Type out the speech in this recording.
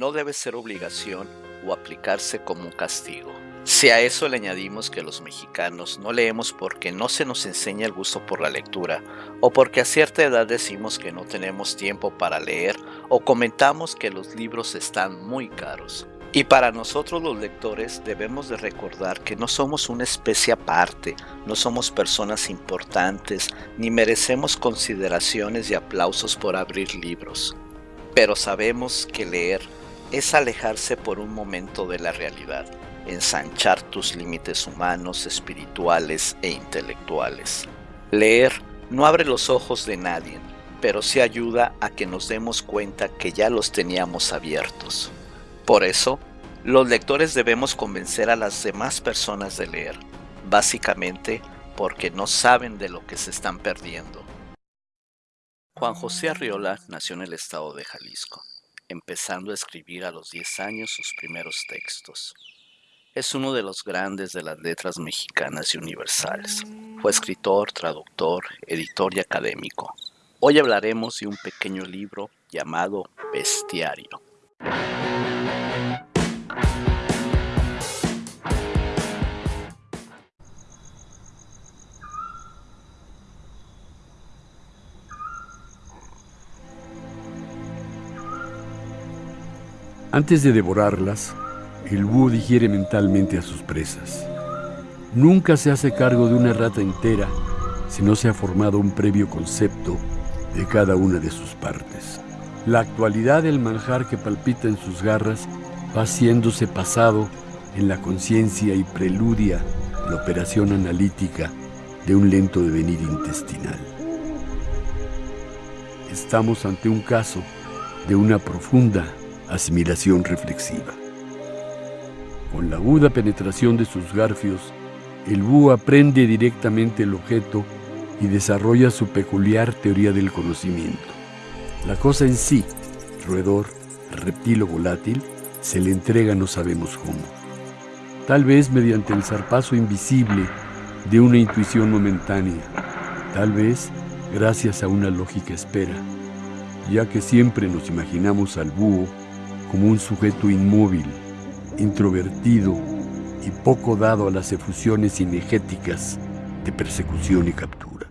No debe ser obligación o aplicarse como un castigo. Si a eso le añadimos que los mexicanos no leemos porque no se nos enseña el gusto por la lectura, o porque a cierta edad decimos que no tenemos tiempo para leer, o comentamos que los libros están muy caros. Y para nosotros los lectores debemos de recordar que no somos una especie aparte, no somos personas importantes, ni merecemos consideraciones y aplausos por abrir libros. Pero sabemos que leer es alejarse por un momento de la realidad, ensanchar tus límites humanos, espirituales e intelectuales. Leer no abre los ojos de nadie, pero sí ayuda a que nos demos cuenta que ya los teníamos abiertos. Por eso, los lectores debemos convencer a las demás personas de leer, básicamente porque no saben de lo que se están perdiendo. Juan José Arriola nació en el estado de Jalisco, empezando a escribir a los 10 años sus primeros textos. Es uno de los grandes de las letras mexicanas y universales. Fue escritor, traductor, editor y académico. Hoy hablaremos de un pequeño libro llamado Bestiario. Antes de devorarlas, el búho digiere mentalmente a sus presas. Nunca se hace cargo de una rata entera si no se ha formado un previo concepto de cada una de sus partes. La actualidad del manjar que palpita en sus garras va haciéndose pasado en la conciencia y preludia la operación analítica de un lento devenir intestinal. Estamos ante un caso de una profunda asimilación reflexiva. Con la aguda penetración de sus garfios, el búho aprende directamente el objeto y desarrolla su peculiar teoría del conocimiento. La cosa en sí, roedor, reptil o volátil, se le entrega no sabemos cómo. Tal vez mediante el zarpazo invisible de una intuición momentánea, tal vez gracias a una lógica espera, ya que siempre nos imaginamos al búho como un sujeto inmóvil, introvertido y poco dado a las efusiones cinegéticas de persecución y captura.